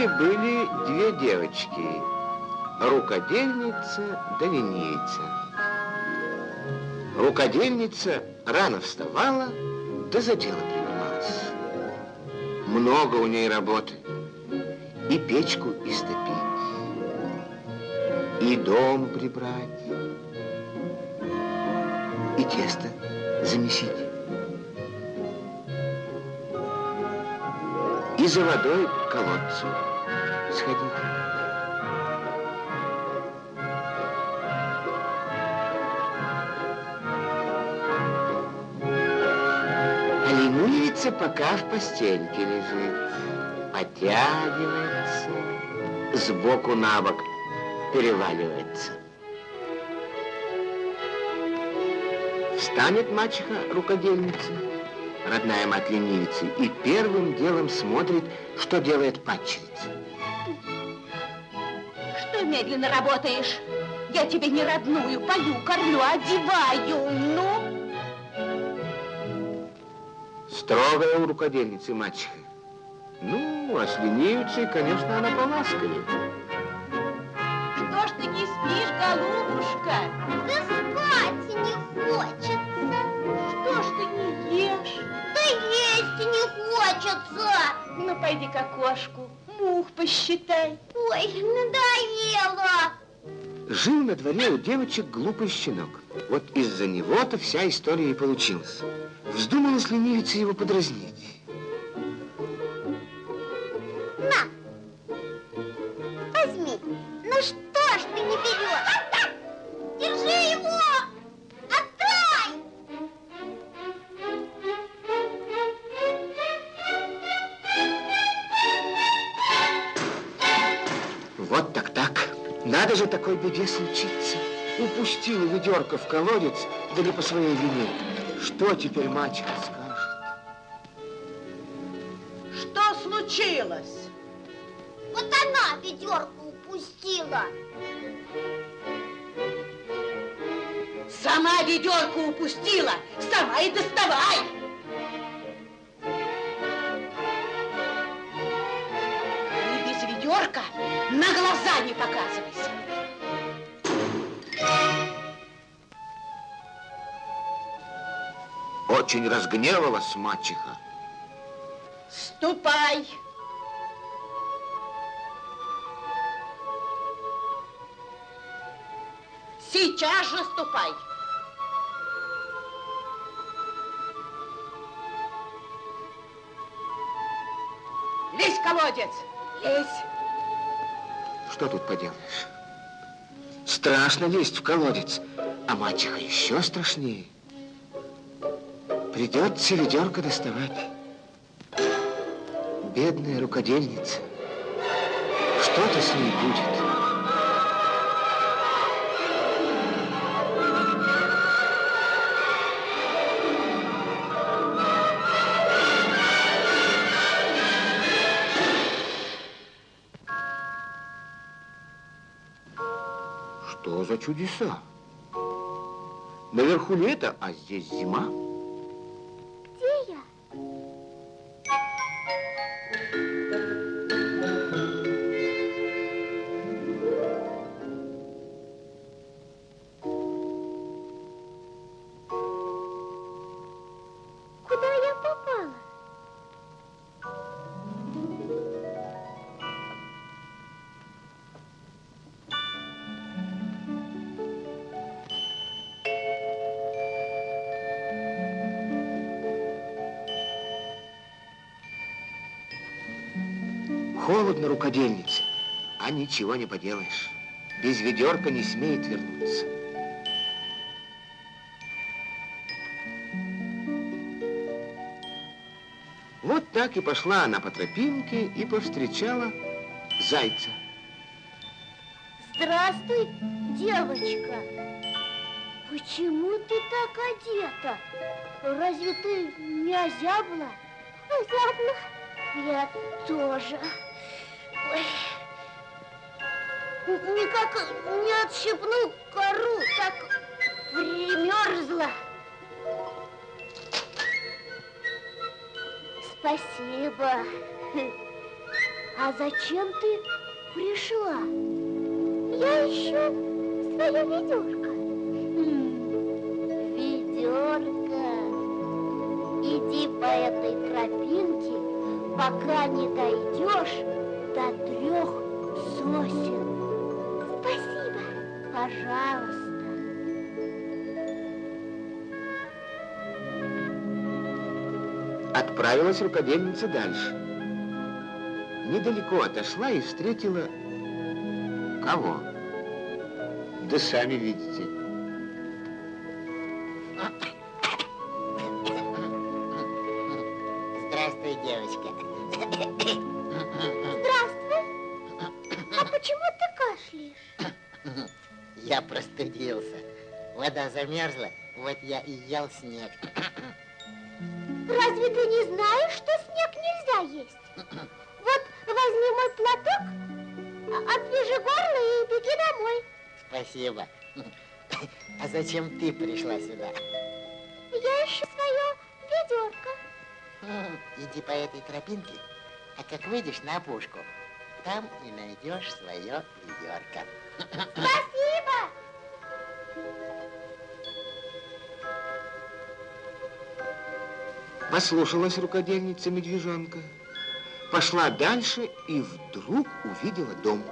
Жили-были две девочки, рукодельница да ленивица. Рукодельница рано вставала, да за дело принималась. Много у ней работы. И печку истопить, и дом прибрать, и тесто замесить. И за водой к колодцу сходить. А ленивица пока в постельке лежит, потягивается, сбоку на бок переваливается. Встанет мачеха рукодельница, родная мать ленивицы, и первым делом смотрит, что делает падчерица. Что медленно работаешь? Я тебе не родную, пою, кормлю, одеваю, ну? Строгая у рукодельницы мачеха. Ну, а с ленивицей, конечно, она поласковее. Что ж ты не спишь, голубушка? Да спать не хочется. Что ж ты не не хочется. Ну, пойди к окошку, мух посчитай. Ой, надоело. Жил на дворе у девочек глупый щенок. Вот из-за него-то вся история и получилась. Вздумалась ленивица его подразнить. Беде случиться. Упустила ведерко в колодец, да не по своей вине. Что теперь мачеха скажет? Что случилось? Вот она ведерко упустила. Сама ведерко упустила, сама и доставай. И без ведерка на глаза не показывайся. Очень разгневалась мачеха. Ступай. Сейчас же ступай. Лезь в колодец. Лезь. Что тут поделаешь? Страшно лезть в колодец, а мачеха еще страшнее. Придется ведерко доставать. Бедная рукодельница. Что-то с ней будет. Что за чудеса? Наверху лето, а здесь зима. Холодно рукодельнице, а ничего не поделаешь. Без ведерка не смеет вернуться. Вот так и пошла она по тропинке и повстречала зайца. Здравствуй, девочка. Почему ты так одета? Разве ты не озябла? Озябла. Я тоже. Ой. Никак не отщипну кору, так примерзла. Спасибо. А зачем ты пришла? Я ищу свое ведерко. Ведерко. Иди по этой тропинке, пока не дойдешь до трех сосен. Спасибо. Пожалуйста. Отправилась рукодельница дальше. Недалеко отошла и встретила... Кого? Да сами видите. Здравствуй, девочка. Почему ты кашляешь? Я простудился. Вода замерзла, вот я и ел снег. Разве ты не знаешь, что снег нельзя есть? Вот возьми мой платок, отвяжи горло и беги домой. Спасибо. А зачем ты пришла сюда? Я ищу свое ведерко. Иди по этой тропинке, а как выйдешь на опушку, там и найдешь свое ведерко. Спасибо. Послушалась рукодельница медвежонка. Пошла дальше и вдруг увидела дом.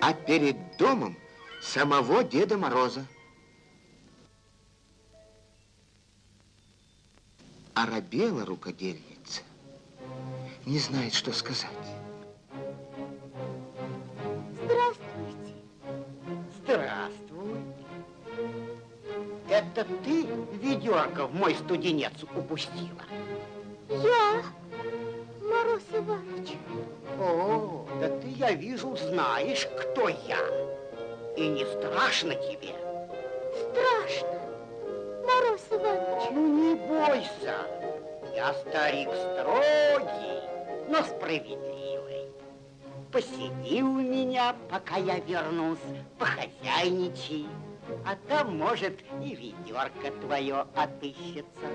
А перед домом самого Деда Мороза. Оробела рукодельница. Не знает, что сказать. Здравствуйте. Здравствуй. Это ты ведерко в мой студенец упустила? Я, Мороз Иванович. О, да ты, я вижу, знаешь, кто я. И не страшно тебе. Страшно. Мороз Иванович. Ну, не бойся. Я старик строгий, но справедливый. Посиди у меня, пока я вернусь, похозяйничай. А там, может, и ведерко твое отыщется.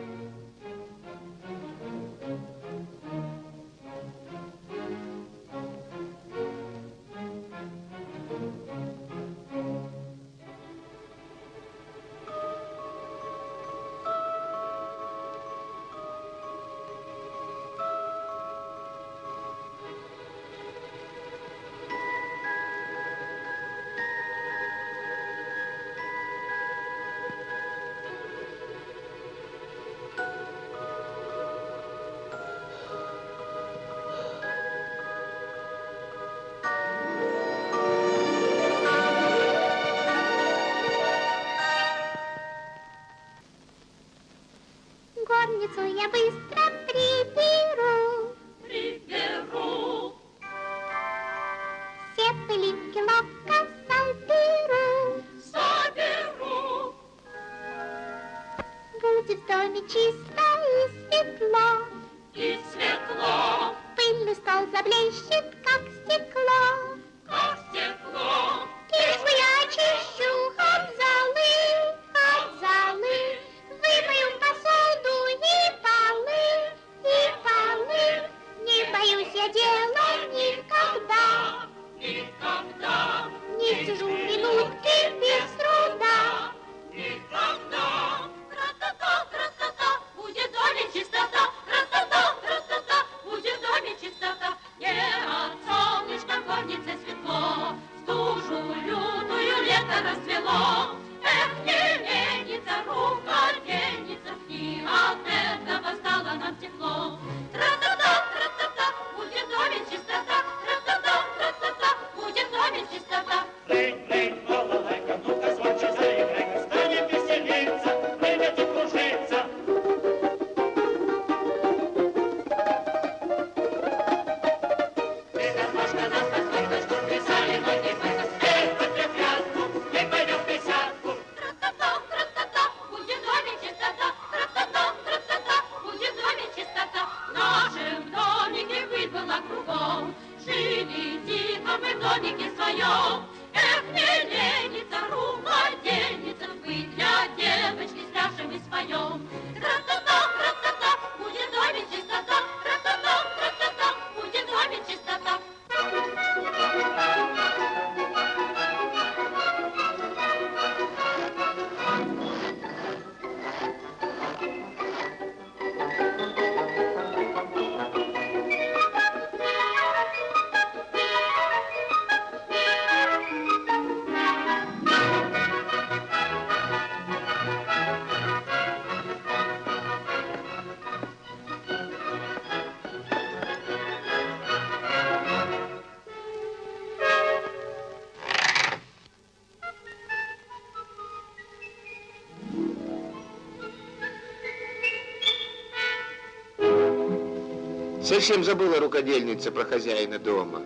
Совсем забыла рукодельница про хозяина дома.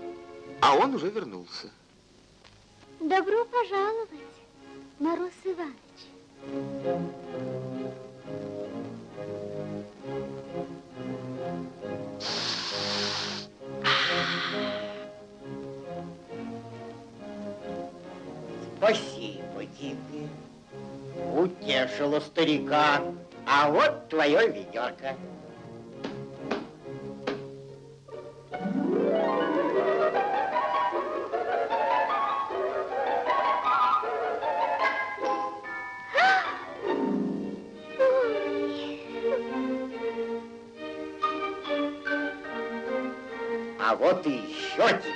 А он уже вернулся. Добро пожаловать, Мороз Иванович. Спасибо тебе. Утешила старика. А вот твое ведерко. А вот и еще тебе.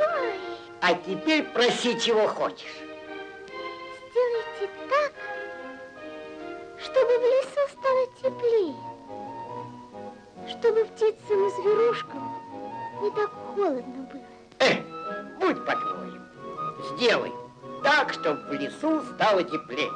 Ой, А теперь проси, чего хочешь. сделайте так, чтобы в лесу стало теплее. Чтобы птицам и зверушкам не так холодно было. Э, будь по-твоему. Сделай так, чтобы в лесу стало теплее.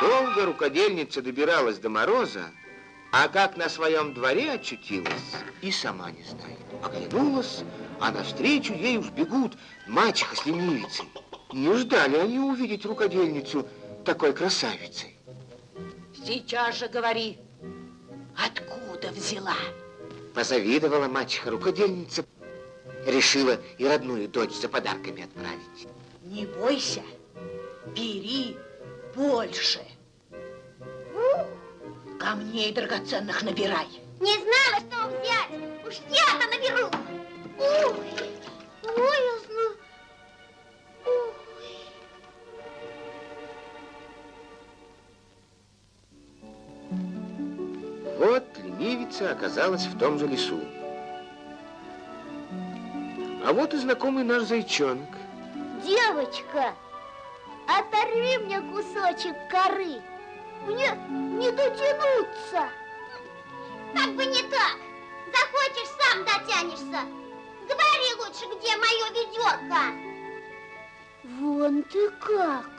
Долго рукодельница добиралась до мороза, а как на своем дворе очутилась, и сама не знает. Оглянулась, а навстречу ей уж бегут мачеха с ленивицей. Не ждали они увидеть рукодельницу такой красавицей. Сейчас же говори, откуда взяла? Позавидовала мачеха рукодельница, решила и родную дочь за подарками отправить. Не бойся, бери больше. Камней драгоценных набирай. Не знала, что взять. Уж я-то наберу. Ой, боязно. Ой. Вот ленивица оказалась в том же лесу. А вот и знакомый наш зайчонок. Девочка, оторви мне кусочек коры. Мне не дотянуться. Как бы не так. Захочешь, сам дотянешься. Говори лучше, где мое ведерко. Вон ты как.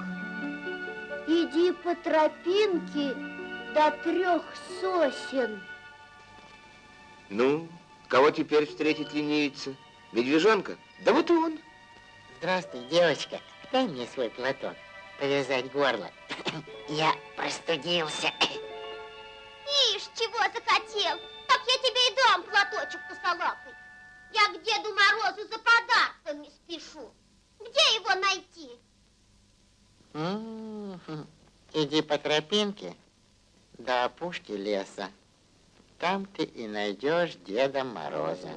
Иди по тропинке до трех сосен. Ну, кого теперь встретит ленивица? Медвежонка? Да вот и он. Здравствуй, девочка. Дай мне свой платок, повязать горло. Я простудился. Ишь, чего захотел? Так я тебе и дам платочек косолапый. Я к Деду Морозу за подарками спешу. Где его найти? М, Иди по тропинке до опушки леса. Там ты и найдешь Деда Мороза.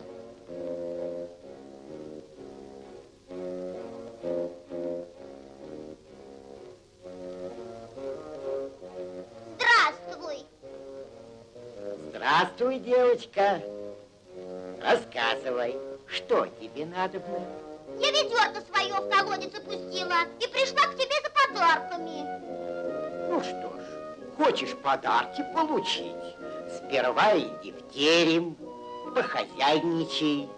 Девочка. Рассказывай, что тебе надо Я ведерко свое в колодец опустила и пришла к тебе за подарками. Ну что ж, хочешь подарки получить? Сперва иди в терем, похозяйничай.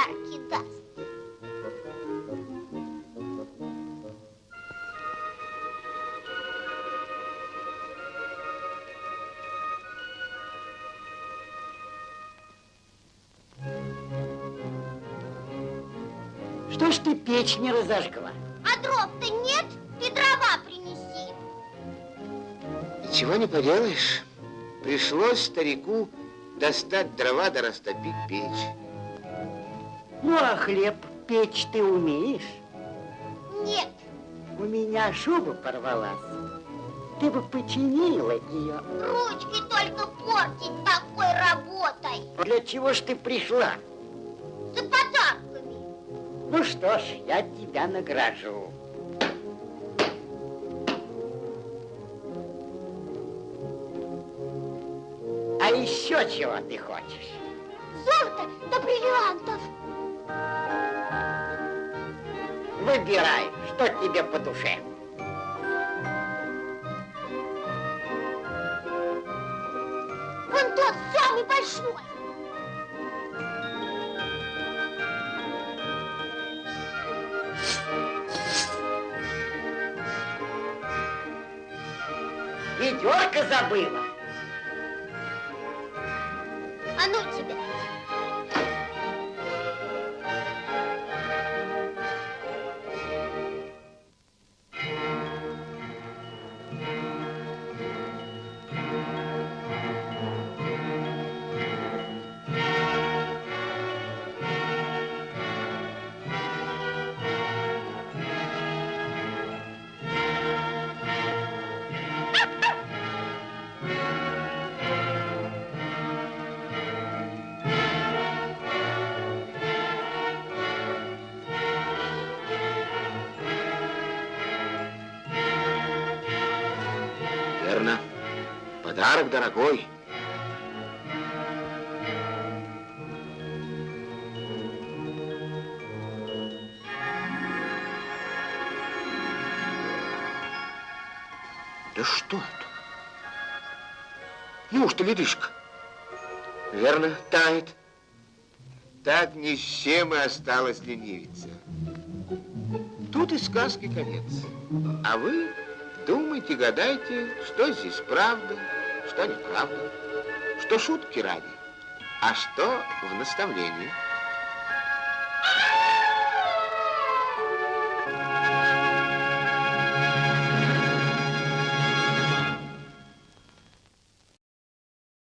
Подарки даст. Что ж ты печь не разожгла? А дров-то нет? Ты дрова принеси. Ничего не поделаешь. Пришлось старику достать дрова да растопить печь. Ну, а хлеб печь ты умеешь? Нет, У меня шуба порвалась. Ты бы починила ее. ручки только портить такой работой. Для чего ж ты пришла? За подарками. Ну что ж, я тебя награжу. А еще чего ты хочешь? Золото до бриллиантов. Выбирай, что тебе по душе. Вон тот самый большой. Ведерко забыла. А ну тебя. Подарок дорогой. Да что это? Неужто ледышка? Верно, тает. Так ни с чем и осталась ленивица. Тут и сказки конец. А вы думайте, гадайте, что здесь правда, что неправда, что шутки ради, а что в наставлении.